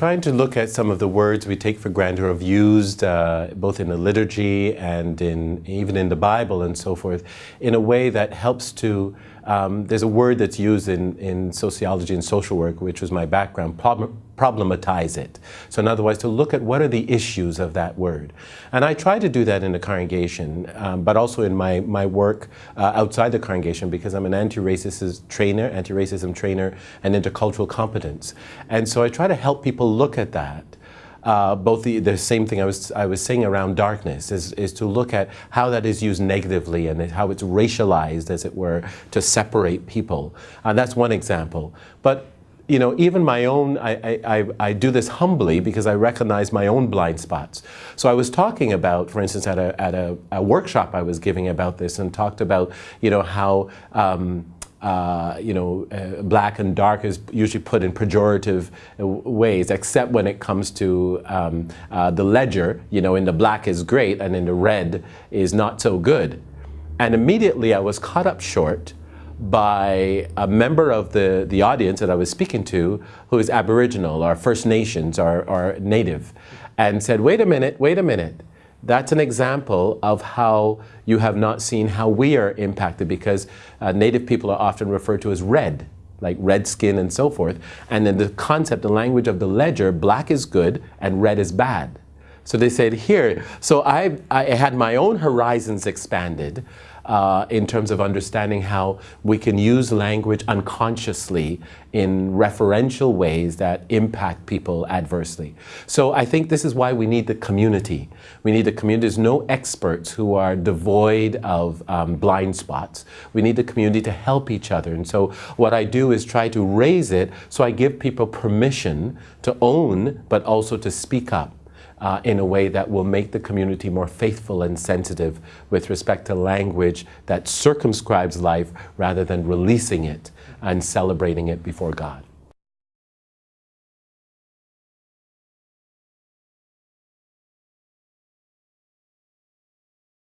trying to look at some of the words we take for granted or have used uh, both in the liturgy and in even in the Bible and so forth in a way that helps to um, there's a word that's used in, in sociology and social work, which was my background, problem, problematize it. So in other words, to look at what are the issues of that word. And I try to do that in the congregation, um, but also in my, my work uh, outside the congregation because I'm an anti-racist trainer, anti-racism trainer, and intercultural competence. And so I try to help people look at that uh, both the, the same thing I was, I was saying around darkness is, is to look at how that is used negatively and how it's racialized, as it were, to separate people. And that's one example. But you know, even my own, I, I, I do this humbly because I recognize my own blind spots. So I was talking about, for instance, at a, at a, a workshop I was giving about this and talked about, you know, how um, uh, you know, uh, black and dark is usually put in pejorative ways, except when it comes to um, uh, the ledger, you know, in the black is great and in the red is not so good. And immediately I was caught up short by a member of the, the audience that I was speaking to who is Aboriginal or First Nations or, Native and said, wait a minute, wait a minute that's an example of how you have not seen how we are impacted because uh, Native people are often referred to as red, like red skin and so forth. And then the concept, the language of the ledger, black is good and red is bad. So they said here, so I, I had my own horizons expanded uh, in terms of understanding how we can use language unconsciously in referential ways that impact people adversely. So I think this is why we need the community. We need the community. There's no experts who are devoid of um, blind spots. We need the community to help each other. And so what I do is try to raise it so I give people permission to own, but also to speak up uh, in a way that will make the community more faithful and sensitive with respect to language that circumscribes life rather than releasing it and celebrating it before God.